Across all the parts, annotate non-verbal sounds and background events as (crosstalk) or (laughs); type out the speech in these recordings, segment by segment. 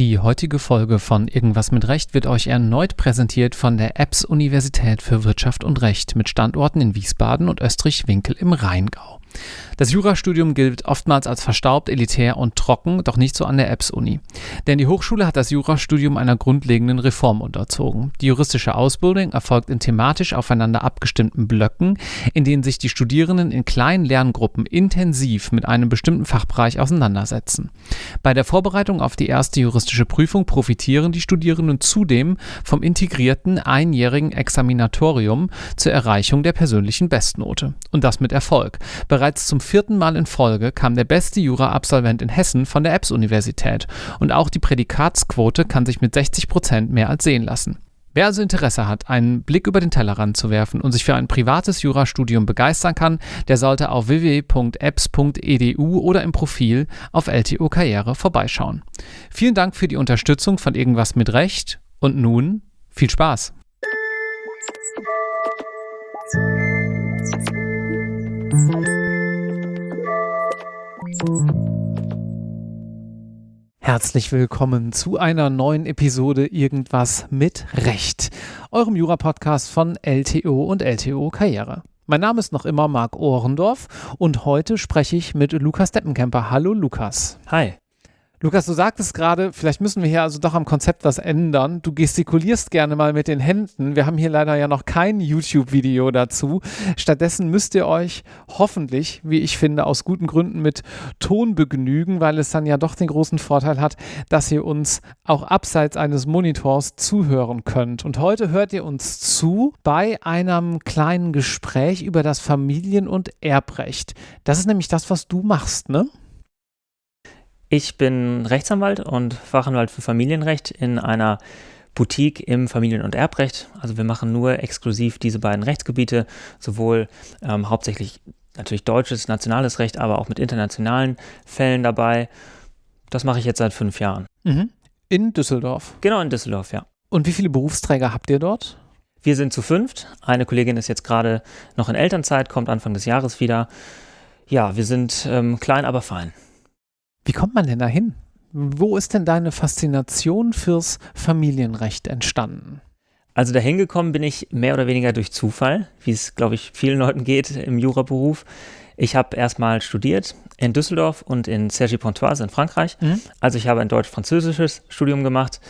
Die heutige Folge von Irgendwas mit Recht wird euch erneut präsentiert von der EBS Universität für Wirtschaft und Recht mit Standorten in Wiesbaden und Österreich-Winkel im Rheingau. Das Jurastudium gilt oftmals als verstaubt, elitär und trocken, doch nicht so an der EBS-Uni. Denn die Hochschule hat das Jurastudium einer grundlegenden Reform unterzogen. Die juristische Ausbildung erfolgt in thematisch aufeinander abgestimmten Blöcken, in denen sich die Studierenden in kleinen Lerngruppen intensiv mit einem bestimmten Fachbereich auseinandersetzen. Bei der Vorbereitung auf die erste juristische Prüfung profitieren die Studierenden zudem vom integrierten einjährigen Examinatorium zur Erreichung der persönlichen Bestnote. Und das mit Erfolg. Bereits zum vierten Mal in Folge kam der beste Jura-Absolvent in Hessen von der EBS-Universität und auch die Prädikatsquote kann sich mit 60 Prozent mehr als sehen lassen. Wer also Interesse hat, einen Blick über den Tellerrand zu werfen und sich für ein privates Jurastudium begeistern kann, der sollte auf www.apps.edu oder im Profil auf LTO Karriere vorbeischauen. Vielen Dank für die Unterstützung von Irgendwas mit Recht und nun viel Spaß! Herzlich willkommen zu einer neuen Episode Irgendwas mit Recht, eurem Jura-Podcast von LTO und LTO Karriere. Mein Name ist noch immer Marc Ohrendorf und heute spreche ich mit Lukas Deppenkemper. Hallo Lukas. Hi. Lukas, du sagtest gerade, vielleicht müssen wir hier also doch am Konzept was ändern. Du gestikulierst gerne mal mit den Händen. Wir haben hier leider ja noch kein YouTube-Video dazu. Stattdessen müsst ihr euch hoffentlich, wie ich finde, aus guten Gründen mit Ton begnügen, weil es dann ja doch den großen Vorteil hat, dass ihr uns auch abseits eines Monitors zuhören könnt. Und heute hört ihr uns zu bei einem kleinen Gespräch über das Familien- und Erbrecht. Das ist nämlich das, was du machst, ne? Ich bin Rechtsanwalt und Fachanwalt für Familienrecht in einer Boutique im Familien- und Erbrecht. Also wir machen nur exklusiv diese beiden Rechtsgebiete, sowohl ähm, hauptsächlich natürlich deutsches, nationales Recht, aber auch mit internationalen Fällen dabei. Das mache ich jetzt seit fünf Jahren. Mhm. In Düsseldorf. Genau, in Düsseldorf, ja. Und wie viele Berufsträger habt ihr dort? Wir sind zu fünft. Eine Kollegin ist jetzt gerade noch in Elternzeit, kommt Anfang des Jahres wieder. Ja, wir sind ähm, klein, aber fein. Wie kommt man denn da hin? Wo ist denn deine Faszination fürs Familienrecht entstanden? Also dahin gekommen bin ich mehr oder weniger durch Zufall, wie es, glaube ich, vielen Leuten geht im Juraberuf. Ich habe erstmal studiert in Düsseldorf und in Cergy-Pontoise in Frankreich. Mhm. Also ich habe ein deutsch-französisches Studium gemacht,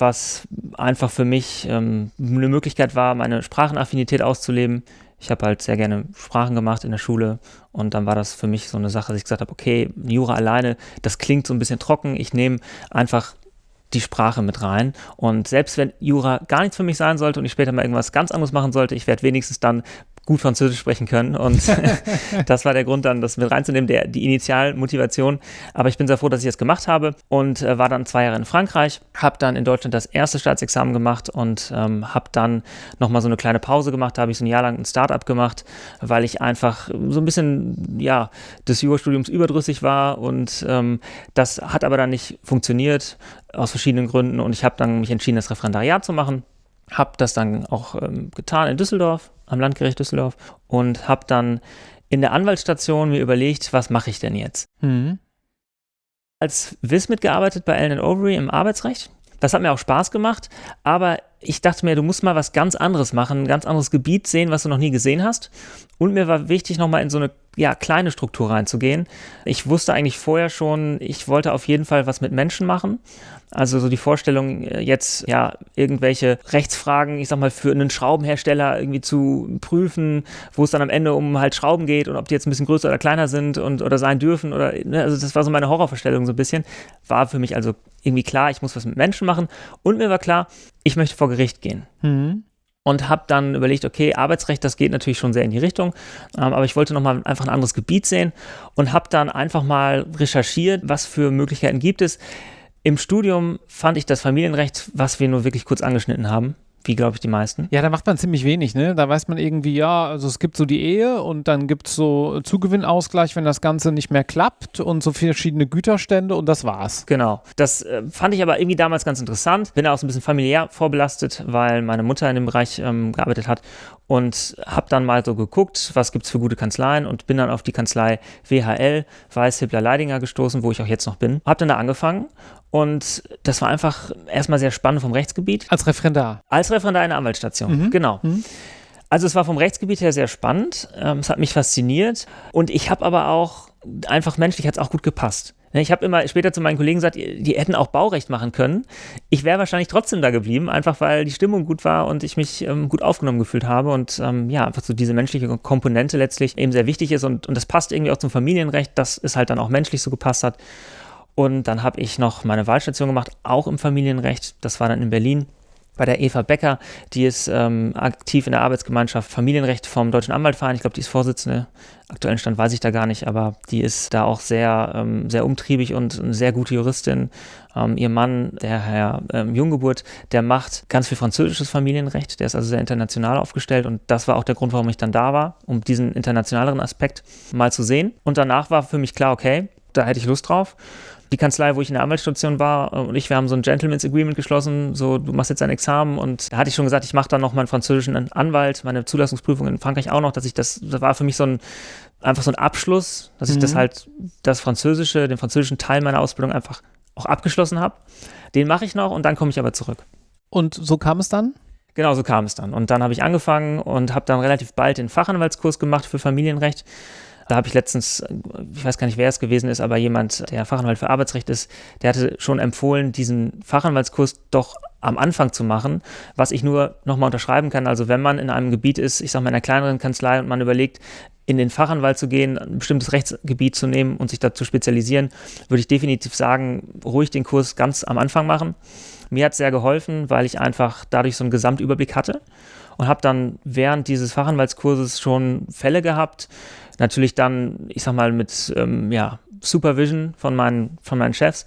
was einfach für mich ähm, eine Möglichkeit war, meine Sprachenaffinität auszuleben. Ich habe halt sehr gerne Sprachen gemacht in der Schule und dann war das für mich so eine Sache, dass ich gesagt habe, okay, Jura alleine, das klingt so ein bisschen trocken. Ich nehme einfach die Sprache mit rein. Und selbst wenn Jura gar nichts für mich sein sollte und ich später mal irgendwas ganz anderes machen sollte, ich werde wenigstens dann gut Französisch sprechen können. Und (laughs) (laughs) das war der Grund dann, das mit reinzunehmen, der, die Initialmotivation. Aber ich bin sehr froh, dass ich das gemacht habe und äh, war dann zwei Jahre in Frankreich, habe dann in Deutschland das erste Staatsexamen gemacht und ähm, habe dann nochmal so eine kleine Pause gemacht. Da habe ich so ein Jahr lang ein Startup gemacht, weil ich einfach so ein bisschen, ja, des Jurastudiums überdrüssig war und ähm, das hat aber dann nicht funktioniert aus verschiedenen Gründen und ich habe dann mich entschieden, das Referendariat zu machen habe das dann auch ähm, getan in Düsseldorf, am Landgericht Düsseldorf und habe dann in der Anwaltsstation mir überlegt, was mache ich denn jetzt? Mhm. Als WIS mitgearbeitet bei Allen Overy im Arbeitsrecht. Das hat mir auch Spaß gemacht, aber ich dachte mir, du musst mal was ganz anderes machen, ein ganz anderes Gebiet sehen, was du noch nie gesehen hast. Und mir war wichtig, nochmal in so eine ja, kleine Struktur reinzugehen. Ich wusste eigentlich vorher schon, ich wollte auf jeden Fall was mit Menschen machen. Also so die Vorstellung, äh, jetzt ja irgendwelche Rechtsfragen, ich sag mal, für einen Schraubenhersteller irgendwie zu prüfen, wo es dann am Ende um halt Schrauben geht und ob die jetzt ein bisschen größer oder kleiner sind und oder sein dürfen oder ne, also das war so meine Horrorvorstellung so ein bisschen. War für mich also irgendwie klar, ich muss was mit Menschen machen und mir war klar, ich möchte vor Gericht gehen. Mhm und habe dann überlegt, okay, Arbeitsrecht, das geht natürlich schon sehr in die Richtung, ähm, aber ich wollte nochmal einfach ein anderes Gebiet sehen und habe dann einfach mal recherchiert, was für Möglichkeiten gibt es. Im Studium fand ich das Familienrecht, was wir nur wirklich kurz angeschnitten haben, wie glaube ich die meisten. Ja, da macht man ziemlich wenig, ne? Da weiß man irgendwie, ja, also es gibt so die Ehe und dann gibt es so Zugewinnausgleich, wenn das Ganze nicht mehr klappt und so verschiedene Güterstände und das war's. Genau. Das äh, fand ich aber irgendwie damals ganz interessant. Bin auch so ein bisschen familiär vorbelastet, weil meine Mutter in dem Bereich ähm, gearbeitet hat und habe dann mal so geguckt, was gibt es für gute Kanzleien und bin dann auf die Kanzlei WHL, Weiß, Hippler, Leidinger gestoßen, wo ich auch jetzt noch bin. Habe dann da angefangen Und das war einfach erstmal sehr spannend vom Rechtsgebiet. Als Referendar? Als Referendar in der Anwaltsstation, mhm. genau. Mhm. Also es war vom Rechtsgebiet her sehr spannend, ähm, es hat mich fasziniert und ich habe aber auch, einfach menschlich hat es auch gut gepasst. Ne, ich habe immer später zu meinen Kollegen gesagt, die hätten auch Baurecht machen können. Ich wäre wahrscheinlich trotzdem da geblieben, einfach weil die Stimmung gut war und ich mich ähm, gut aufgenommen gefühlt habe und ähm, ja, einfach so diese menschliche Komponente letztlich eben sehr wichtig ist und, und das passt irgendwie auch zum Familienrecht, dass es halt dann auch menschlich so gepasst hat. Und dann habe ich noch meine Wahlstation gemacht, auch im Familienrecht. Das war dann in Berlin bei der Eva Becker, die ist ähm, aktiv in der Arbeitsgemeinschaft Familienrecht vom Deutschen Anwaltverein. Ich glaube, die ist Vorsitzende. Aktuellen Stand weiß ich da gar nicht, aber die ist da auch sehr, ähm, sehr umtriebig und eine sehr gute Juristin. Ähm, ihr Mann, der Herr ähm, Junggeburt, der macht ganz viel französisches Familienrecht. Der ist also sehr international aufgestellt und das war auch der Grund, warum ich dann da war, um diesen internationaleren Aspekt mal zu sehen. Und danach war für mich klar, okay, da hätte ich Lust drauf die Kanzlei, wo ich in der Anwaltsstation war äh, und ich, wir haben so ein Gentleman's Agreement geschlossen, so du machst jetzt ein Examen und da hatte ich schon gesagt, ich mache dann noch meinen französischen Anwalt, meine Zulassungsprüfung in Frankreich auch noch, dass ich das, das war für mich so ein, einfach so ein Abschluss, dass ich das mhm. halt, das Französische, den französischen Teil meiner Ausbildung einfach auch abgeschlossen habe. Den mache ich noch und dann komme ich aber zurück. Und so kam es dann? Genau, so kam es dann. Und dann habe ich angefangen und habe dann relativ bald den Fachanwaltskurs gemacht für Familienrecht da habe ich letztens, ich weiß gar nicht, wer es gewesen ist, aber jemand, der Fachanwalt für Arbeitsrecht ist, der hatte schon empfohlen, diesen Fachanwaltskurs doch am Anfang zu machen, was ich nur nochmal unterschreiben kann. Also wenn man in einem Gebiet ist, ich sage mal in einer kleineren Kanzlei und man überlegt, in den Fachanwalt zu gehen, ein bestimmtes Rechtsgebiet zu nehmen und sich da zu spezialisieren, würde ich definitiv sagen, ruhig den Kurs ganz am Anfang machen. Mir hat es sehr geholfen, weil ich einfach dadurch so einen Gesamtüberblick hatte und habe dann während dieses Fachanwaltskurses schon Fälle gehabt, Natürlich dann, ich sag mal, mit ähm, ja, Supervision von meinen, von meinen Chefs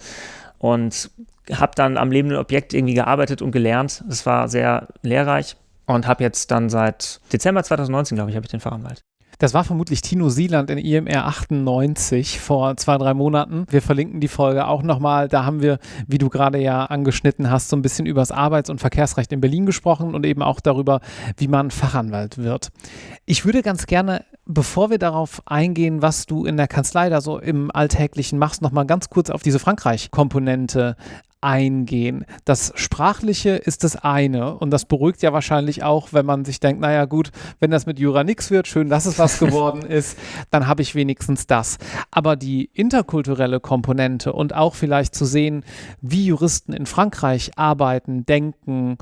und habe dann am lebenden Objekt irgendwie gearbeitet und gelernt. Das war sehr lehrreich und habe jetzt dann seit Dezember 2019, glaube ich, habe ich den Fachanwalt. Das war vermutlich Tino Sieland in IMR 98 vor zwei, drei Monaten. Wir verlinken die Folge auch nochmal. Da haben wir, wie du gerade ja angeschnitten hast, so ein bisschen über das Arbeits- und Verkehrsrecht in Berlin gesprochen und eben auch darüber, wie man Fachanwalt wird. Ich würde ganz gerne, bevor wir darauf eingehen, was du in der Kanzlei da so im Alltäglichen machst, nochmal ganz kurz auf diese Frankreich-Komponente eingehen. Das Sprachliche ist das eine und das beruhigt ja wahrscheinlich auch, wenn man sich denkt, naja gut, wenn das mit Jura nichts wird, schön, dass es was (laughs) geworden ist, dann habe ich wenigstens das. Aber die interkulturelle Komponente und auch vielleicht zu sehen, wie Juristen in Frankreich arbeiten, denken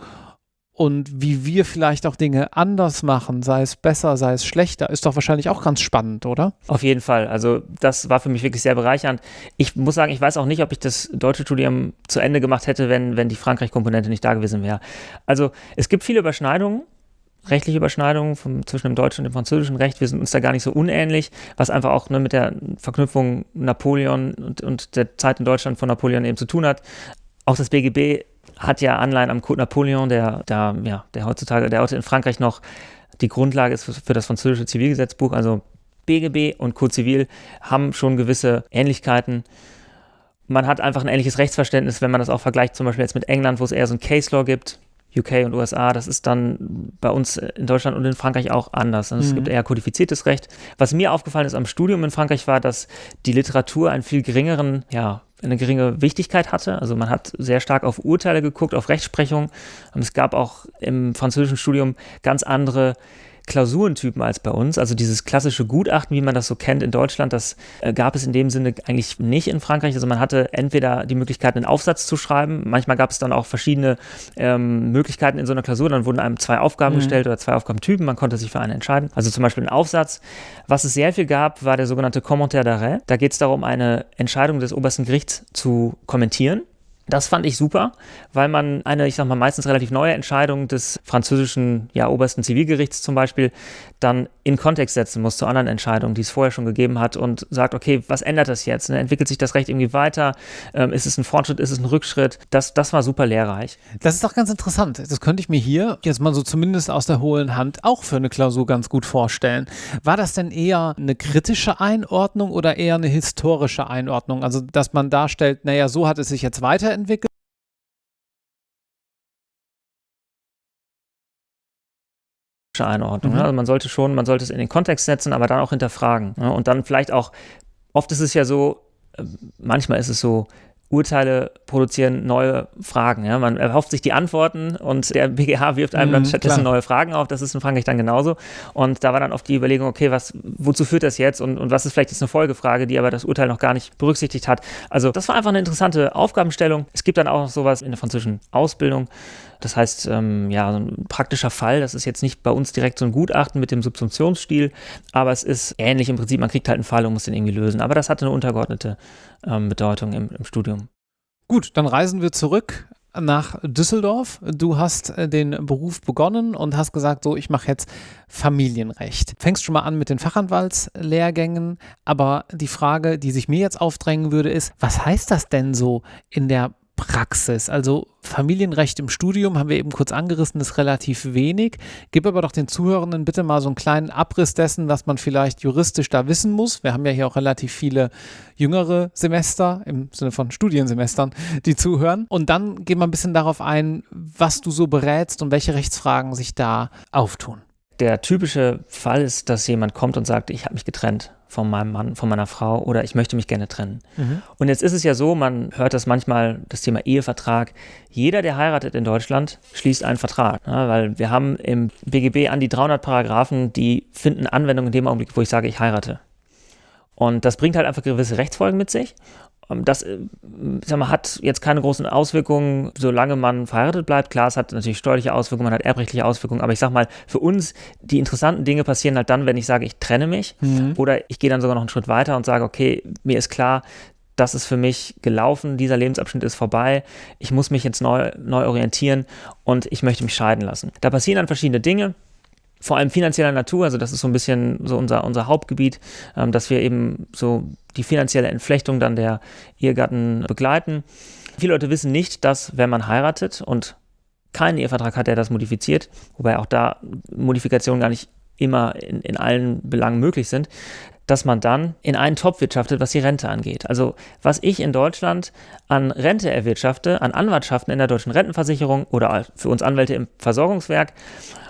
und wie wir vielleicht auch Dinge anders machen, sei es besser, sei es schlechter, ist doch wahrscheinlich auch ganz spannend, oder? Auf jeden Fall. Also das war für mich wirklich sehr bereichernd. Ich muss sagen, ich weiß auch nicht, ob ich das deutsche Studium zu Ende gemacht hätte, wenn, wenn die Frankreich-Komponente nicht da gewesen wäre. Also es gibt viele Überschneidungen rechtliche Überschneidungen vom, zwischen dem deutschen und dem französischen Recht. Wir sind uns da gar nicht so unähnlich, was einfach auch ne, mit der Verknüpfung Napoleon und, und der Zeit in Deutschland von Napoleon eben zu tun hat. Auch das BGB hat ja Anleihen am Code Napoleon, der, der, ja, der heutzutage, der heute in Frankreich noch die Grundlage ist für, für das französische Zivilgesetzbuch. Also BGB und Code Zivil haben schon gewisse Ähnlichkeiten. Man hat einfach ein ähnliches Rechtsverständnis, wenn man das auch vergleicht, zum Beispiel jetzt mit England, wo es eher so ein Case Law gibt. UK und USA, das ist dann bei uns in Deutschland und in Frankreich auch anders. Also mhm. Es gibt eher kodifiziertes Recht. Was mir aufgefallen ist am Studium in Frankreich war, dass die Literatur einen viel geringeren ja, eine geringe Wichtigkeit hatte. Also man hat sehr stark auf Urteile geguckt, auf Rechtsprechung. Und es gab auch im französischen Studium ganz andere Klausurentypen als bei uns. Also dieses klassische Gutachten, wie man das so kennt in Deutschland, das äh, gab es in dem Sinne eigentlich nicht in Frankreich. Also man hatte entweder die Möglichkeit, einen Aufsatz zu schreiben. Manchmal gab es dann auch verschiedene ähm, Möglichkeiten in so einer Klausur. Dann wurden einem zwei Aufgaben mhm. gestellt oder zwei Aufgabentypen. Man konnte sich für eine entscheiden. Also zum Beispiel ein Aufsatz. Was es sehr viel gab, war der sogenannte Commentaire d'arrêt. Da geht es darum, eine Entscheidung des obersten Gerichts zu kommentieren. Das fand ich super, weil man eine, ich sag mal, meistens relativ neue Entscheidung des französischen, ja, obersten Zivilgerichts zum Beispiel dann in Kontext setzen muss zu anderen Entscheidungen, die es vorher schon gegeben hat und sagt, okay, was ändert das jetzt? Ne? Entwickelt sich das Recht irgendwie weiter? Ähm, ist es ein Fortschritt? Ist es ein Rückschritt? Das, das war super lehrreich. Das ist doch ganz interessant. Das könnte ich mir hier jetzt mal so zumindest aus der hohlen Hand auch für eine Klausur ganz gut vorstellen. War das denn eher eine kritische Einordnung oder eher eine historische Einordnung? Also, dass man darstellt, naja, so hat es sich jetzt weiterentwickelt weiterentwickelt. Einordnung. Mhm. Also man sollte schon, man sollte es in den Kontext setzen, aber dann auch hinterfragen. Und dann vielleicht auch, oft ist es ja so, äh, manchmal ist es so, Urteile produzieren neue Fragen. Ja? Man erhofft sich die Antworten und der (laughs) BGH wirft einem dann mhm, stattdessen klar. neue Fragen auf. Das ist in Frankreich dann genauso. Und da war dann oft die Überlegung, okay, was, wozu führt das jetzt und, und was ist vielleicht jetzt eine Folgefrage, die aber das Urteil noch gar nicht berücksichtigt hat. Also das war einfach eine interessante Aufgabenstellung. Es gibt dann auch noch sowas in der französischen Ausbildung. Das heißt, ähm, ja, ein praktischer Fall, das ist jetzt nicht bei uns direkt so ein Gutachten mit dem Subsumptionsstil, aber es ist ähnlich im Prinzip, man kriegt halt einen Fall und muss den irgendwie lösen. Aber das hatte eine untergeordnete ähm, Bedeutung im, im Studium. Gut, dann reisen wir zurück nach Düsseldorf. Du hast äh, den Beruf begonnen und hast gesagt, so, ich mache jetzt Familienrecht. Fängst schon mal an mit den Fachanwaltslehrgängen, aber die Frage, die sich mir jetzt aufdrängen würde, ist, was heißt das denn so in der Praxis. Also Familienrecht im Studium haben wir eben kurz angerissen, ist relativ wenig. Gib aber doch den Zuhörenden bitte mal so einen kleinen Abriss dessen, was man vielleicht juristisch da wissen muss. Wir haben ja hier auch relativ viele jüngere Semester im Sinne von Studiensemestern, die zuhören. Und dann gehen wir ein bisschen darauf ein, was du so berätst und welche Rechtsfragen sich da auftun. Der typische Fall ist, dass jemand kommt und sagt, ich habe mich getrennt von meinem Mann, von meiner Frau oder ich möchte mich gerne trennen. Mhm. Und jetzt ist es ja so, man hört das manchmal, das Thema Ehevertrag. Jeder, der heiratet in Deutschland, schließt einen Vertrag. Ja, weil wir haben im BGB an die 300 Paragraphen, die finden Anwendung in dem Augenblick, wo ich sage, ich heirate. Und das bringt halt einfach gewisse Rechtsfolgen mit sich. Ähm, das äh, sag mal, hat jetzt keine großen Auswirkungen, solange man verheiratet bleibt. Klar, es hat natürlich steuerliche Auswirkungen, man hat erbrechtliche Auswirkungen, aber ich sag mal, für uns, die interessanten Dinge passieren halt dann, wenn ich sage, ich trenne mich mhm. oder ich gehe dann sogar noch einen Schritt weiter und sage, okay, mir ist klar, das ist für mich gelaufen, dieser Lebensabschnitt ist vorbei, ich muss mich jetzt neu, neu orientieren und ich möchte mich scheiden lassen. Da passieren dann verschiedene Dinge vor allem finanzieller Natur, also das ist so ein bisschen so unser, unser Hauptgebiet, ähm, dass wir eben so die finanzielle Entflechtung dann der Ehegatten begleiten. Viele Leute wissen nicht, dass wenn man heiratet und keinen Ehevertrag hat, der das modifiziert, wobei auch da Modifikationen gar nicht immer in, in allen Belangen möglich sind, dass man dann in einen Topf wirtschaftet, was die Rente angeht. Also was ich in Deutschland an Rente erwirtschafte, an Anwartschaften in der deutschen Rentenversicherung oder für uns Anwälte im Versorgungswerk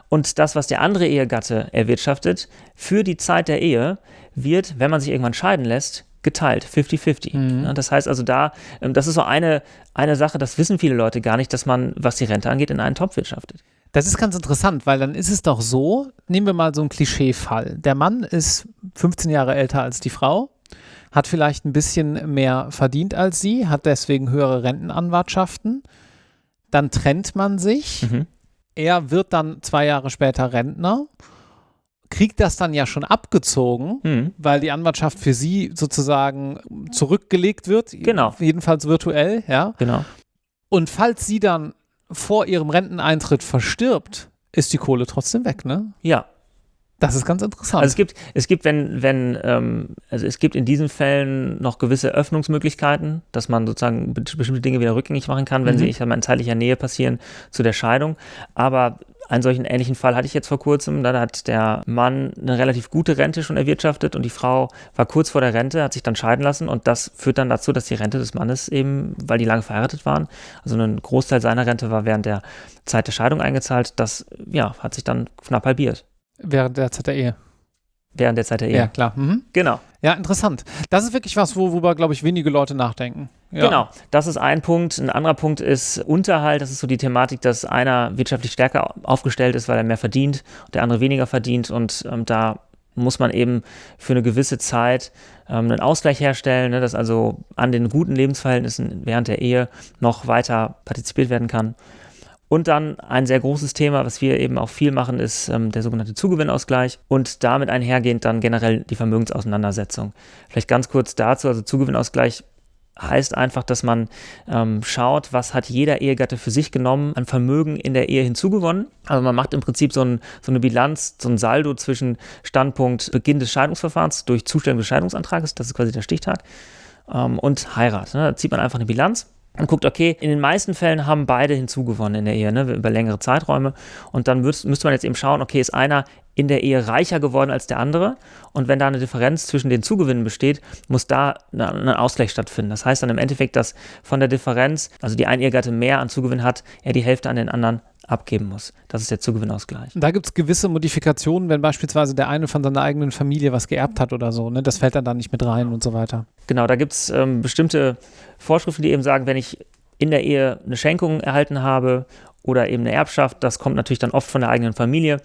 und das, was der andere Ehegatte erwirtschaftet, für die Zeit der Ehe, wird, wenn man sich irgendwann scheiden lässt, geteilt, 50-50. Mhm. Das heißt also da, ähm, das ist so eine, eine Sache, das wissen viele Leute gar nicht, dass man, was die Rente angeht, in einen Topf wirtschaftet. Das ist ganz interessant, weil dann ist es doch so, nehmen wir mal so einen Klischeefall. Der Mann ist 15 Jahre älter als die Frau, hat vielleicht ein bisschen mehr verdient als sie, hat deswegen höhere Rentenanwartschaften. Dann trennt man sich. Mhm er wird dann zwei Jahre später Rentner, kriegt das dann ja schon abgezogen, mhm. weil die Anwartschaft für sie sozusagen zurückgelegt wird. Genau. Jedenfalls virtuell, ja. Genau. Und falls sie dann vor ihrem Renteneintritt verstirbt, ist die Kohle trotzdem weg, ne? Ja, das ist ganz interessant. Also es gibt, es gibt, wenn, wenn, ähm, also es gibt in diesen Fällen noch gewisse Öffnungsmöglichkeiten, dass man sozusagen bestimmte Dinge wieder rückgängig machen kann, wenn mhm. sie, ich sag mal, in zeitlicher Nähe passieren zu der Scheidung. Aber einen solchen ähnlichen Fall hatte ich jetzt vor kurzem. Da hat der Mann eine relativ gute Rente schon erwirtschaftet und die Frau war kurz vor der Rente, hat sich dann scheiden lassen und das führt dann dazu, dass die Rente des Mannes eben, weil die lange verheiratet waren, also ein Großteil seiner Rente war während der Zeit der Scheidung eingezahlt, das ja, hat sich dann knapp halbiert. Während der Zeit der Ehe. Während der Zeit der Ehe. Ja, klar. Mhm. Genau. Ja, interessant. Das ist wirklich was, worüber, glaube ich, wenige Leute nachdenken. Ja. Genau, das ist ein Punkt. Ein anderer Punkt ist Unterhalt. Das ist so die Thematik, dass einer wirtschaftlich stärker aufgestellt ist, weil er mehr verdient und der andere weniger verdient. Und ähm, da muss man eben für eine gewisse Zeit ähm, einen Ausgleich herstellen, ne, dass also an den guten Lebensverhältnissen während der Ehe noch weiter partizipiert werden kann. Und dann ein sehr großes Thema, was wir eben auch viel machen, ist ähm, der sogenannte Zugewinnausgleich und damit einhergehend dann generell die Vermögensauseinandersetzung. Vielleicht ganz kurz dazu, also Zugewinnausgleich heißt einfach, dass man ähm, schaut, was hat jeder Ehegatte für sich genommen an Vermögen in der Ehe hinzugewonnen. Also man macht im Prinzip so, ein, so eine Bilanz, so ein Saldo zwischen Standpunkt Beginn des Scheidungsverfahrens durch Zustellung des Scheidungsantrages, das ist quasi der Stichtag, ähm, und Heirat. Ne? Da zieht man einfach eine Bilanz und guckt, okay, in den meisten Fällen haben beide hinzugewonnen in der Ehe, ne, über längere Zeiträume. Und dann müsste man jetzt eben schauen, okay, ist einer in der Ehe reicher geworden als der andere? Und wenn da eine Differenz zwischen den Zugewinnen besteht, muss da ein Ausgleich stattfinden. Das heißt dann im Endeffekt, dass von der Differenz, also die ein Ehegatte mehr an Zugewinn hat, er die Hälfte an den anderen abgeben muss. Das ist der Zugewinnausgleich. Da gibt es gewisse Modifikationen, wenn beispielsweise der eine von seiner eigenen Familie was geerbt hat oder so. Ne? Das fällt dann da nicht mit rein und so weiter. Genau, da gibt es ähm, bestimmte Vorschriften, die eben sagen, wenn ich in der Ehe eine Schenkung erhalten habe oder eben eine Erbschaft, das kommt natürlich dann oft von der eigenen Familie,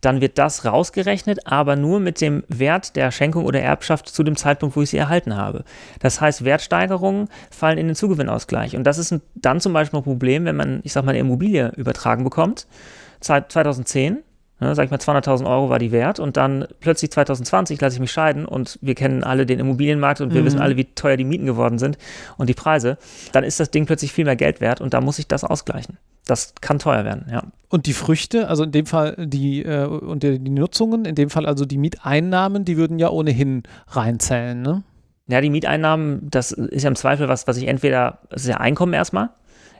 dann wird das rausgerechnet, aber nur mit dem Wert der Schenkung oder Erbschaft zu dem Zeitpunkt, wo ich sie erhalten habe. Das heißt, Wertsteigerungen fallen in den Zugewinnausgleich. Und das ist dann zum Beispiel ein Problem, wenn man, ich sag mal, eine Immobilie übertragen bekommt, 2010, Ne, sag ich mal, 200.000 Euro war die wert und dann plötzlich 2020 lasse ich mich scheiden und wir kennen alle den Immobilienmarkt und wir mhm. wissen alle, wie teuer die Mieten geworden sind und die Preise, dann ist das Ding plötzlich viel mehr Geld wert und da muss ich das ausgleichen. Das kann teuer werden, ja. Und die Früchte, also in dem Fall die äh, und die, die Nutzungen, in dem Fall also die Mieteinnahmen, die würden ja ohnehin reinzählen, ne? Ja, die Mieteinnahmen, das ist ja im Zweifel was, was ich entweder, das ist ja Einkommen erstmal,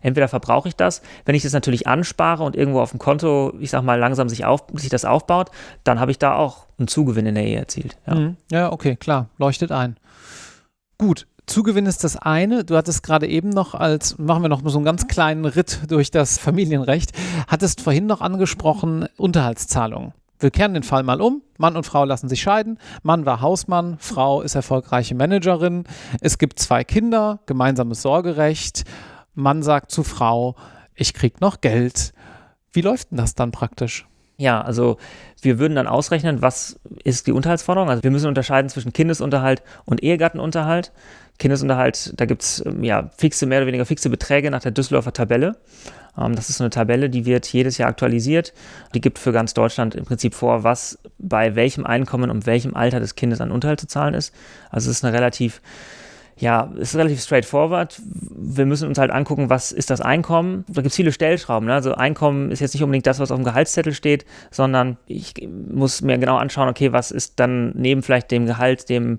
entweder verbrauche ich das, wenn ich das natürlich anspare und irgendwo auf dem Konto, ich sag mal, langsam sich, auf, sich das aufbaut, dann habe ich da auch einen Zugewinn in der Ehe erzielt. Ja, mhm. ja okay, klar, leuchtet ein. Gut, Zugewinn ist das eine. Du hattest gerade eben noch als, machen wir noch so einen ganz kleinen Ritt durch das Familienrecht, hattest vorhin noch angesprochen Unterhaltszahlungen. Wir kehren den Fall mal um. Mann und Frau lassen sich scheiden. Mann war Hausmann, Frau ist erfolgreiche Managerin. Es gibt zwei Kinder, gemeinsames Sorgerecht Mann sagt zu Frau, ich krieg noch Geld. Wie läuft denn das dann praktisch? Ja, also wir würden dann ausrechnen, was ist die Unterhaltsforderung. Also wir müssen unterscheiden zwischen Kindesunterhalt und Ehegattenunterhalt. Kindesunterhalt, da gibt es ähm, ja fixe, mehr oder weniger fixe Beträge nach der Düsseldorfer Tabelle. Ähm, das ist so eine Tabelle, die wird jedes Jahr aktualisiert. Die gibt für ganz Deutschland im Prinzip vor, was bei welchem Einkommen und welchem Alter des Kindes an Unterhalt zu zahlen ist. Also es ist eine relativ ja, ist relativ straightforward. Wir müssen uns halt angucken, was ist das Einkommen. Da gibt es viele Stellschrauben. Ne? Also Einkommen ist jetzt nicht unbedingt das, was auf dem Gehaltszettel steht, sondern ich muss mir genau anschauen, okay, was ist dann neben vielleicht dem Gehalt, dem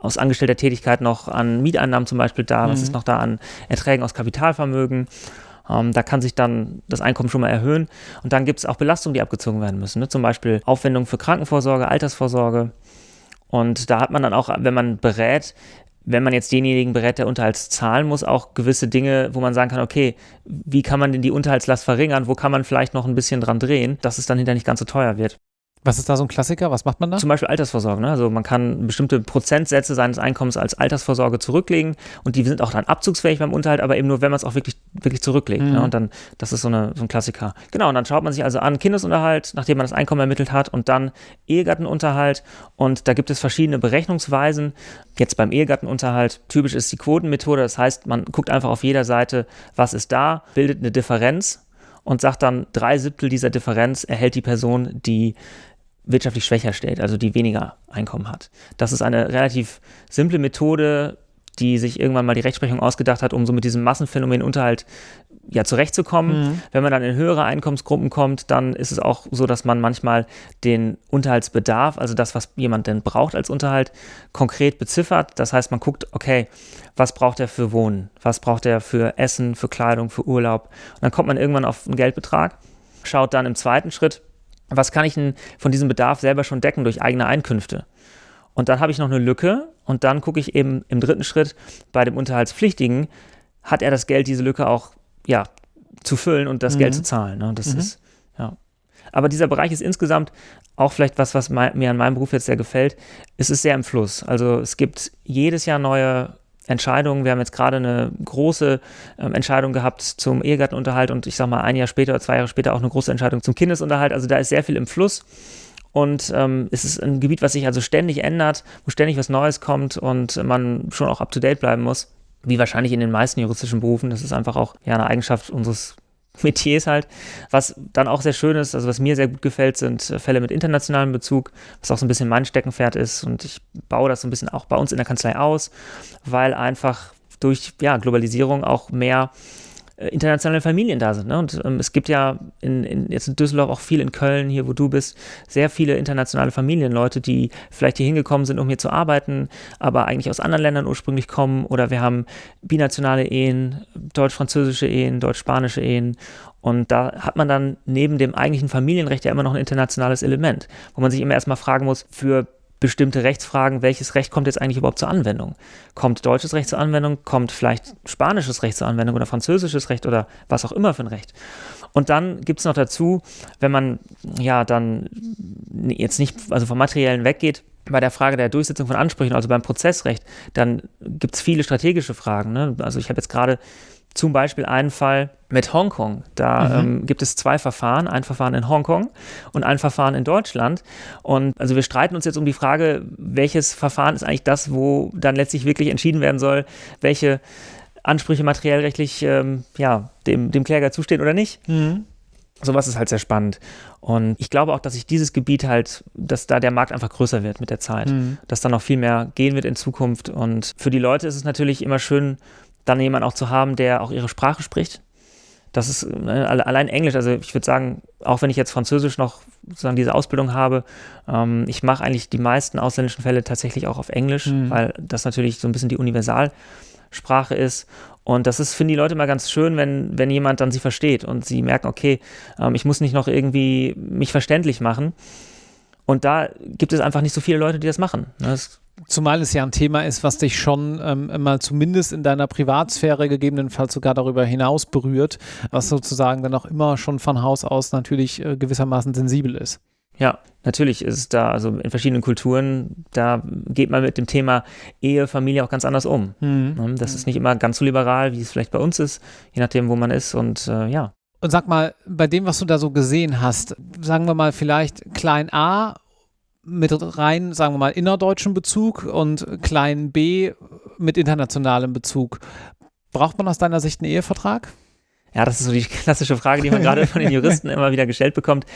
aus angestellter Tätigkeit noch an Mieteinnahmen zum Beispiel da, mhm. was ist noch da an Erträgen aus Kapitalvermögen. Ähm, da kann sich dann das Einkommen schon mal erhöhen. Und dann gibt es auch Belastungen, die abgezogen werden müssen. Ne? Zum Beispiel Aufwendungen für Krankenvorsorge, Altersvorsorge. Und da hat man dann auch, wenn man berät, wenn man jetzt denjenigen berät, der Unterhalts zahlen muss, auch gewisse Dinge, wo man sagen kann, okay, wie kann man denn die Unterhaltslast verringern, wo kann man vielleicht noch ein bisschen dran drehen, dass es dann hinterher nicht ganz so teuer wird. Was ist da so ein Klassiker? Was macht man da? Zum Beispiel Altersvorsorge. Ne? Also man kann bestimmte Prozentsätze seines Einkommens als Altersvorsorge zurücklegen und die sind auch dann abzugsfähig beim Unterhalt, aber eben nur, wenn man es auch wirklich, wirklich zurücklegt. Ne? Mhm. Ne? Und dann, das ist so, eine, so ein Klassiker. Genau, und dann schaut man sich also an Kindesunterhalt, nachdem man das Einkommen ermittelt hat und dann Ehegattenunterhalt und da gibt es verschiedene Berechnungsweisen. Jetzt beim Ehegattenunterhalt, typisch ist die Quotenmethode, das heißt, man guckt einfach auf jeder Seite, was ist da, bildet eine Differenz und sagt dann, drei Siebtel dieser Differenz erhält die Person, die wirtschaftlich schwächer stellt, also die weniger Einkommen hat. Das ist eine relativ simple Methode, die sich irgendwann mal die Rechtsprechung ausgedacht hat, um so mit diesem Massenphänomen Unterhalt ja zurechtzukommen. Mhm. Wenn man dann in höhere Einkommensgruppen kommt, dann ist es auch so, dass man manchmal den Unterhaltsbedarf, also das, was jemand denn braucht als Unterhalt, konkret beziffert. Das heißt, man guckt, okay, was braucht er für Wohnen? Was braucht er für Essen, für Kleidung, für Urlaub? Und dann kommt man irgendwann auf einen Geldbetrag, schaut dann im zweiten Schritt, was kann ich denn von diesem Bedarf selber schon decken durch eigene Einkünfte? Und dann habe ich noch eine Lücke und dann gucke ich eben im dritten Schritt bei dem Unterhaltspflichtigen, hat er das Geld, diese Lücke auch ja, zu füllen und das mhm. Geld zu zahlen. Ne? Das mhm. ist, ja. Aber dieser Bereich ist insgesamt auch vielleicht was, was mir an meinem Beruf jetzt sehr gefällt. Es ist sehr im Fluss. Also es gibt jedes Jahr neue Entscheidungen. Wir haben jetzt gerade eine große ähm, Entscheidung gehabt zum Ehegattenunterhalt und ich sage mal ein Jahr später oder zwei Jahre später auch eine große Entscheidung zum Kindesunterhalt. Also da ist sehr viel im Fluss. Und ähm, es ist ein Gebiet, was sich also ständig ändert, wo ständig was Neues kommt und man schon auch up-to-date bleiben muss wie wahrscheinlich in den meisten juristischen Berufen. Das ist einfach auch ja, eine Eigenschaft unseres (laughs) Metiers halt. Was dann auch sehr schön ist, also was mir sehr gut gefällt, sind Fälle mit internationalem Bezug, was auch so ein bisschen mein Steckenpferd ist. Und ich baue das so ein bisschen auch bei uns in der Kanzlei aus, weil einfach durch ja, Globalisierung auch mehr äh, internationale Familien da sind. Ne? Und ähm, es gibt ja in, in, jetzt in Düsseldorf auch viel in Köln, hier wo du bist, sehr viele internationale Familien, Leute, die vielleicht hier hingekommen sind, um hier zu arbeiten, aber eigentlich aus anderen Ländern ursprünglich kommen. Oder wir haben binationale Ehen, deutsch-französische Ehen, deutsch-spanische Ehen. Und da hat man dann neben dem eigentlichen Familienrecht ja immer noch ein internationales Element, wo man sich immer erstmal fragen muss, für bestimmte Rechtsfragen, welches Recht kommt jetzt eigentlich überhaupt zur Anwendung? Kommt deutsches Recht zur Anwendung? Kommt vielleicht spanisches Recht zur Anwendung oder französisches Recht oder was auch immer für ein Recht? Und dann gibt es noch dazu, wenn man ja dann jetzt nicht also vom Materiellen weggeht, bei der Frage der Durchsetzung von Ansprüchen, also beim Prozessrecht, dann gibt es viele strategische Fragen. Ne? Also ich habe jetzt gerade zum Beispiel einen Fall mit Hongkong. Da mhm. ähm, gibt es zwei Verfahren, ein Verfahren in Hongkong und ein Verfahren in Deutschland. Und also wir streiten uns jetzt um die Frage, welches Verfahren ist eigentlich das, wo dann letztlich wirklich entschieden werden soll, welche Ansprüche materiellrechtlich ähm, ja, dem, dem Kläger zustehen oder nicht. Mhm. Sowas ist halt sehr spannend. Und ich glaube auch, dass sich dieses Gebiet halt, dass da der Markt einfach größer wird mit der Zeit, mhm. dass da noch viel mehr gehen wird in Zukunft. Und für die Leute ist es natürlich immer schön, dann jemanden auch zu haben, der auch ihre Sprache spricht. Das ist ne, allein Englisch, also ich würde sagen, auch wenn ich jetzt Französisch noch sozusagen diese Ausbildung habe, ähm, ich mache eigentlich die meisten ausländischen Fälle tatsächlich auch auf Englisch, mhm. weil das natürlich so ein bisschen die Universalsprache ist. Und das ist, finde die Leute mal ganz schön, wenn, wenn jemand dann sie versteht und sie merken, okay, ähm, ich muss nicht noch irgendwie mich verständlich machen. Und da gibt es einfach nicht so viele Leute, die das machen. Das Zumal es ja ein Thema ist, was dich schon ähm, mal zumindest in deiner Privatsphäre gegebenenfalls sogar darüber hinaus berührt, was sozusagen dann auch immer schon von Haus aus natürlich äh, gewissermaßen sensibel ist. Ja, natürlich ist es da, also in verschiedenen Kulturen, da geht man mit dem Thema Ehe, Familie auch ganz anders um. Mhm. Ne, das ist nicht immer ganz so liberal, wie es vielleicht bei uns ist, je nachdem, wo man ist und äh, ja. Und sag mal, bei dem, was du da so gesehen hast, sagen wir mal vielleicht klein a mit rein, sagen wir mal, innerdeutschen Bezug und klein b mit internationalem Bezug. Braucht man aus deiner Sicht einen Ehevertrag? Ja, das ist so die klassische Frage, die man gerade von den Juristen (laughs) immer wieder gestellt bekommt.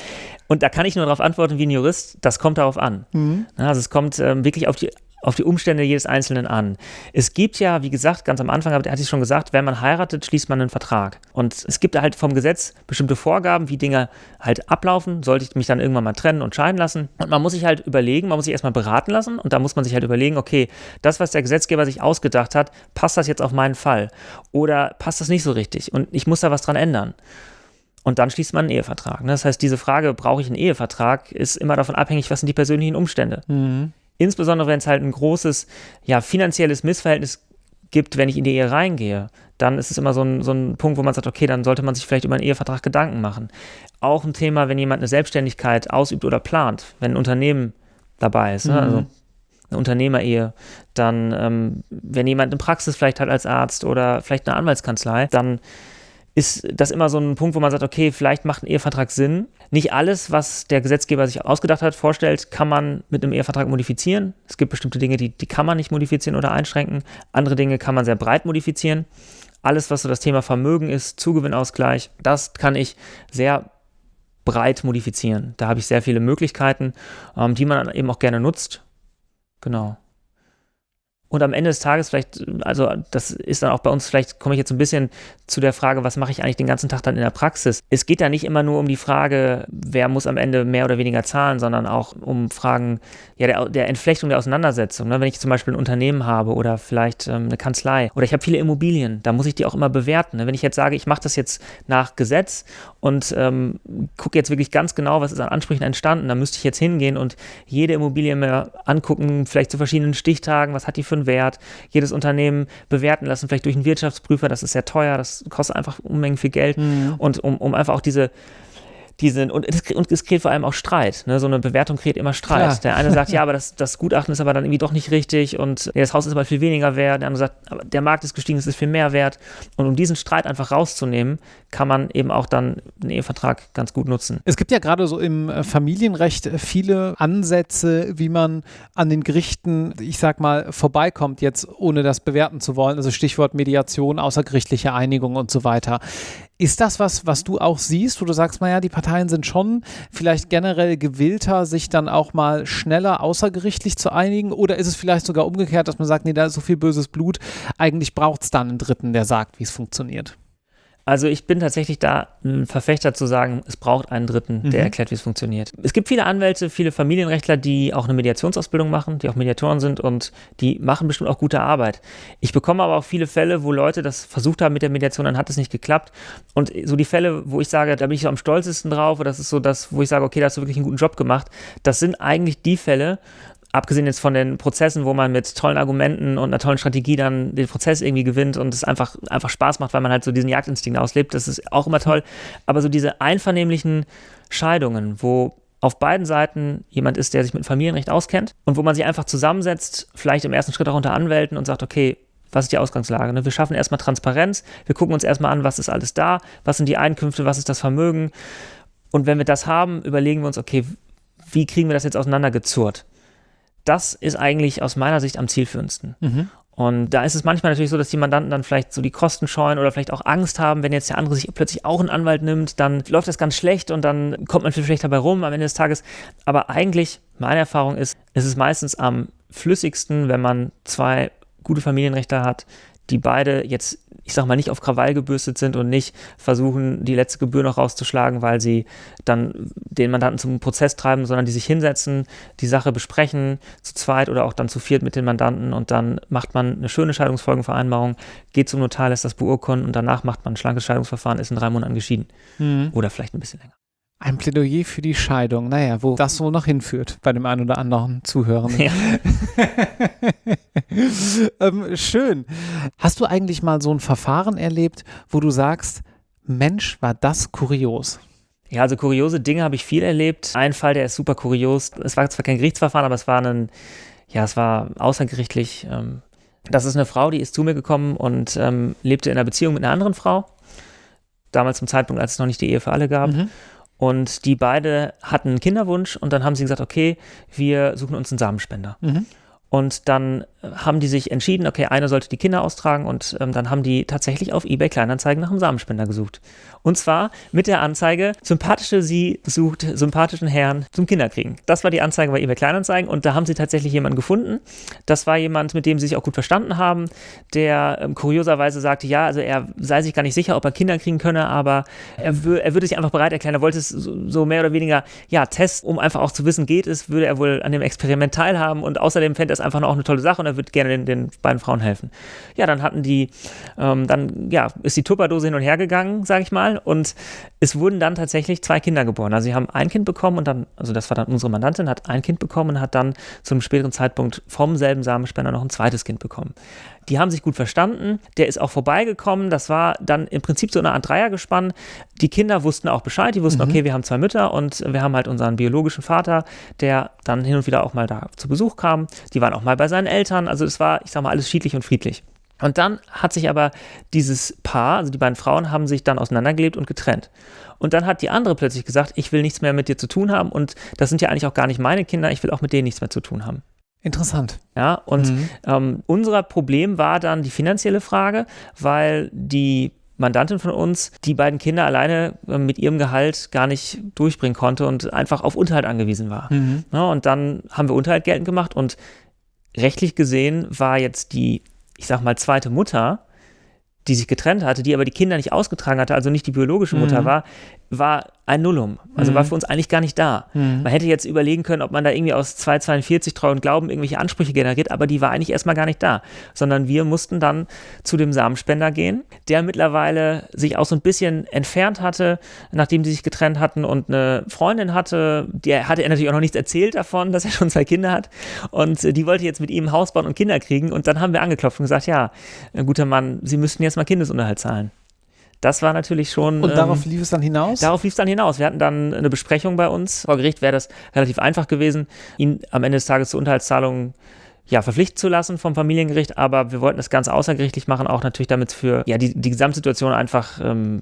Und da kann ich nur darauf antworten wie ein Jurist, das kommt darauf an. Mhm. Also es kommt ähm, wirklich auf die auf die Umstände jedes Einzelnen an. Es gibt ja, wie gesagt, ganz am Anfang hatte ich schon gesagt, wenn man heiratet, schließt man einen Vertrag. Und es gibt halt vom Gesetz bestimmte Vorgaben, wie Dinge halt ablaufen. Sollte ich mich dann irgendwann mal trennen und scheiden lassen? Und man muss sich halt überlegen, man muss sich erstmal beraten lassen und da muss man sich halt überlegen, okay, das, was der Gesetzgeber sich ausgedacht hat, passt das jetzt auf meinen Fall? Oder passt das nicht so richtig? Und ich muss da was dran ändern. Und dann schließt man einen Ehevertrag. Ne? Das heißt, diese Frage, brauche ich einen Ehevertrag, ist immer davon abhängig, was sind die persönlichen Umstände. Mhm. Insbesondere wenn es halt ein großes, ja, finanzielles Missverhältnis gibt, wenn ich in die Ehe reingehe, dann ist es immer so ein, so ein Punkt, wo man sagt, okay, dann sollte man sich vielleicht über einen Ehevertrag Gedanken machen. Auch ein Thema, wenn jemand eine Selbstständigkeit ausübt oder plant, wenn ein Unternehmen dabei ist, ne? also mhm. eine Unternehmerehe, dann, ähm, wenn jemand eine Praxis vielleicht hat als Arzt oder vielleicht eine Anwaltskanzlei, dann ist das immer so ein Punkt, wo man sagt, okay, vielleicht macht ein Ehevertrag Sinn. Nicht alles, was der Gesetzgeber sich ausgedacht hat, vorstellt, kann man mit einem Ehevertrag modifizieren. Es gibt bestimmte Dinge, die, die kann man nicht modifizieren oder einschränken. Andere Dinge kann man sehr breit modifizieren. Alles, was so das Thema Vermögen ist, Zugewinnausgleich, das kann ich sehr breit modifizieren. Da habe ich sehr viele Möglichkeiten, ähm, die man eben auch gerne nutzt. Genau. Und am Ende des Tages vielleicht, also das ist dann auch bei uns, vielleicht komme ich jetzt ein bisschen zu der Frage, was mache ich eigentlich den ganzen Tag dann in der Praxis? Es geht da nicht immer nur um die Frage, wer muss am Ende mehr oder weniger zahlen, sondern auch um Fragen ja, der, der Entflechtung der Auseinandersetzung. Ne? Wenn ich zum Beispiel ein Unternehmen habe oder vielleicht ähm, eine Kanzlei oder ich habe viele Immobilien, da muss ich die auch immer bewerten. Ne? Wenn ich jetzt sage, ich mache das jetzt nach Gesetz und ähm, gucke jetzt wirklich ganz genau, was ist an Ansprüchen entstanden, dann müsste ich jetzt hingehen und jede Immobilie mir angucken, vielleicht zu verschiedenen Stichtagen, was hat die für einen Wert, jedes Unternehmen bewerten lassen, vielleicht durch einen Wirtschaftsprüfer, das ist sehr teuer, das kostet einfach Unmengen viel Geld. Mhm. Und um, um einfach auch diese die sind, und es, und es kreiert vor allem auch Streit. Ne? So eine Bewertung kreiert immer Streit. Klar. Der eine sagt, (laughs) ja, aber das, das Gutachten ist aber dann irgendwie doch nicht richtig und ja, das Haus ist aber viel weniger wert. Der andere sagt, aber der Markt ist gestiegen, es ist viel mehr wert. Und um diesen Streit einfach rauszunehmen, kann man eben auch dann einen Ehevertrag ganz gut nutzen. Es gibt ja gerade so im äh, Familienrecht viele Ansätze, wie man an den Gerichten, ich sag mal, vorbeikommt, jetzt ohne das bewerten zu wollen. Also Stichwort Mediation, außergerichtliche Einigung und so weiter. Ist das was, was du auch siehst, wo du sagst, naja, die Parteien sind schon vielleicht generell gewillter, sich dann auch mal schneller außergerichtlich zu einigen? Oder ist es vielleicht sogar umgekehrt, dass man sagt, nee, da ist so viel böses Blut, eigentlich braucht es dann einen Dritten, der sagt, wie es funktioniert? Also ich bin tatsächlich da ein Verfechter zu sagen, es braucht einen Dritten, der mhm. erklärt, wie es funktioniert. Es gibt viele Anwälte, viele Familienrechtler, die auch eine Mediationsausbildung machen, die auch Mediatoren sind und die machen bestimmt auch gute Arbeit. Ich bekomme aber auch viele Fälle, wo Leute das versucht haben mit der Mediation, dann hat es nicht geklappt. Und so die Fälle, wo ich sage, da bin ich so am stolzesten drauf, oder das ist so das, wo ich sage, okay, da hast du wirklich einen guten Job gemacht, das sind eigentlich die Fälle, abgesehen jetzt von den Prozessen, wo man mit tollen Argumenten und einer tollen Strategie dann den Prozess irgendwie gewinnt und es einfach, einfach Spaß macht, weil man halt so diesen Jagdinstinkt auslebt, das ist auch immer toll. Aber so diese einvernehmlichen Scheidungen, wo auf beiden Seiten jemand ist, der sich mit Familienrecht auskennt und wo man sich einfach zusammensetzt, vielleicht im ersten Schritt auch unter Anwälten und sagt, okay, was ist die Ausgangslage? Ne? Wir schaffen erstmal Transparenz, wir gucken uns erstmal an, was ist alles da, was sind die Einkünfte, was ist das Vermögen. Und wenn wir das haben, überlegen wir uns, okay, wie kriegen wir das jetzt auseinandergezurrt? Das ist eigentlich aus meiner Sicht am zielführendsten. Mhm. Und da ist es manchmal natürlich so, dass die Mandanten dann vielleicht so die Kosten scheuen oder vielleicht auch Angst haben, wenn jetzt der andere sich plötzlich auch einen Anwalt nimmt, dann läuft das ganz schlecht und dann kommt man viel schlechter dabei rum am Ende des Tages. Aber eigentlich, meine Erfahrung ist, es ist meistens am flüssigsten, wenn man zwei gute Familienrechte hat, die beide jetzt, ich sag mal, nicht auf Krawall gebürstet sind und nicht versuchen, die letzte Gebühr noch rauszuschlagen, weil sie dann den Mandanten zum Prozess treiben, sondern die sich hinsetzen, die Sache besprechen, zu zweit oder auch dann zu viert mit den Mandanten und dann macht man eine schöne Scheidungsfolgenvereinbarung, geht zum Notar, lässt das beurkunden und danach macht man ein schlankes Scheidungsverfahren, ist in drei Monaten geschieden. Mhm. Oder vielleicht ein bisschen länger. Ein Plädoyer für die Scheidung. Naja, wo das so noch hinführt bei dem einen oder anderen Zuhörenden. Ja. (laughs) ähm, schön. Hast du eigentlich mal so ein Verfahren erlebt, wo du sagst, Mensch, war das kurios? Ja, also kuriose Dinge habe ich viel erlebt. Ein Fall, der ist super kurios. Es war zwar kein Gerichtsverfahren, aber es war ein, ja, es war außergerichtlich. Ähm, das ist eine Frau, die ist zu mir gekommen und ähm, lebte in einer Beziehung mit einer anderen Frau. Damals zum Zeitpunkt, als es noch nicht die Ehe für alle gab. Mhm. Und die beide hatten einen Kinderwunsch und dann haben sie gesagt, okay, wir suchen uns einen Samenspender. Mhm. Und dann haben die sich entschieden, okay, einer sollte die Kinder austragen und ähm, dann haben die tatsächlich auf eBay Kleinanzeigen nach einem Samenspender gesucht. Und zwar mit der Anzeige, sympathische sie sucht sympathischen Herrn zum Kinderkriegen. Das war die Anzeige bei eBay Kleinanzeigen und da haben sie tatsächlich jemanden gefunden. Das war jemand, mit dem sie sich auch gut verstanden haben, der ähm, kurioserweise sagte, ja, also er sei sich gar nicht sicher, ob er Kinder kriegen könne, aber er, er würde sich einfach bereit erklären. Er wollte es so, so mehr oder weniger, ja, testen, um einfach auch zu wissen, geht es, würde er wohl an dem Experiment teilhaben und außerdem fände er es einfach noch eine tolle Sache und er würde gerne den, den beiden Frauen helfen. Ja, dann hatten die, ähm, dann ja, ist die Tupperdose hin und her gegangen, sage ich mal, und es wurden dann tatsächlich zwei Kinder geboren. Also sie haben ein Kind bekommen und dann, also das war dann unsere Mandantin, hat ein Kind bekommen und hat dann zum späteren Zeitpunkt vom selben Samenspender noch ein zweites Kind bekommen. Die haben sich gut verstanden. Der ist auch vorbeigekommen. Das war dann im Prinzip so eine Art Dreiergespann. Die Kinder wussten auch Bescheid. Die wussten, mhm. okay, wir haben zwei Mütter und wir haben halt unseren biologischen Vater, der dann hin und wieder auch mal da zu Besuch kam. Die waren auch mal bei seinen Eltern. Also es war, ich sag mal, alles schiedlich und friedlich. Und dann hat sich aber dieses Paar, also die beiden Frauen, haben sich dann auseinandergelebt und getrennt. Und dann hat die andere plötzlich gesagt, ich will nichts mehr mit dir zu tun haben und das sind ja eigentlich auch gar nicht meine Kinder, ich will auch mit denen nichts mehr zu tun haben. Interessant. Ja, und mhm. ähm, unser Problem war dann die finanzielle Frage, weil die Mandantin von uns die beiden Kinder alleine äh, mit ihrem Gehalt gar nicht durchbringen konnte und einfach auf Unterhalt angewiesen war. Mhm. Ja, und dann haben wir Unterhalt geltend gemacht und rechtlich gesehen war jetzt die, ich sag mal, zweite Mutter, die sich getrennt hatte, die aber die Kinder nicht ausgetragen hatte, also nicht die biologische Mutter mhm. war, war ein Nullum. Also mhm. war für uns eigentlich gar nicht da. Mhm. Man hätte jetzt überlegen können, ob man da irgendwie aus 242 Treu und Glauben irgendwelche Ansprüche generiert, aber die war eigentlich erstmal gar nicht da. Sondern wir mussten dann zu dem Samenspender gehen, der mittlerweile sich auch so ein bisschen entfernt hatte, nachdem sie sich getrennt hatten und eine Freundin hatte, der hatte er natürlich auch noch nichts erzählt davon, (laughs) dass er schon zwei Kinder hat. Und die wollte jetzt mit ihm ein Haus bauen und Kinder kriegen. Und dann haben wir angeklopft und gesagt, ja, guter Mann, Sie müssten jetzt mal Kindesunterhalt zahlen. Das war natürlich schon. Und ähm, darauf lief es dann hinaus? Darauf lief es dann hinaus. Wir hatten dann eine Besprechung bei uns. Vor Gericht wäre das relativ einfach gewesen, ihn am Ende des Tages zur Unterhaltszahlung ja, verpflichten zu lassen vom Familiengericht, aber wir wollten das Ganze außergerichtlich machen, auch natürlich damit für ja, die, die Gesamtsituation einfach ähm,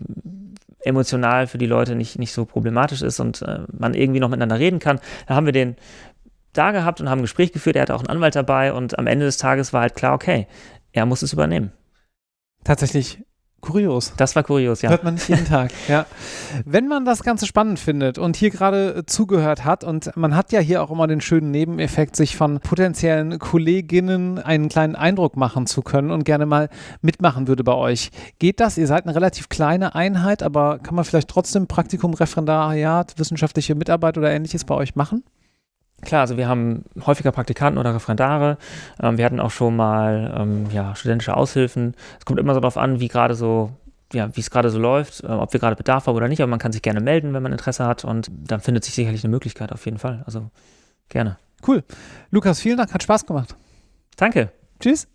emotional für die Leute nicht, nicht so problematisch ist und äh, man irgendwie noch miteinander reden kann. Da haben wir den da gehabt und haben ein Gespräch geführt, er hatte auch einen Anwalt dabei und am Ende des Tages war halt klar, okay, er muss es übernehmen. Tatsächlich Kurios. Das war kurios, ja. Hört man nicht jeden Tag, (laughs) ja. Wenn man das Ganze spannend findet und hier gerade äh, zugehört hat und man hat ja hier auch immer den schönen Nebeneffekt, sich von potenziellen Kolleginnen einen kleinen Eindruck machen zu können und gerne mal mitmachen würde bei euch. Geht das? Ihr seid eine relativ kleine Einheit, aber kann man vielleicht trotzdem Praktikum, Referendariat, wissenschaftliche Mitarbeit oder ähnliches bei euch machen? Klar, also wir haben häufiger Praktikanten oder Referendare. Ähm, wir hatten auch schon mal ähm, ja, studentische Aushilfen. Es kommt immer so darauf an, wie gerade so ja, wie es gerade so läuft, äh, ob wir gerade Bedarf haben oder nicht, aber man kann sich gerne melden, wenn man Interesse hat und dann findet sich sicherlich eine Möglichkeit auf jeden Fall. Also gerne. Cool. Lukas, vielen Dank, hat Spaß gemacht. Danke. Tschüss.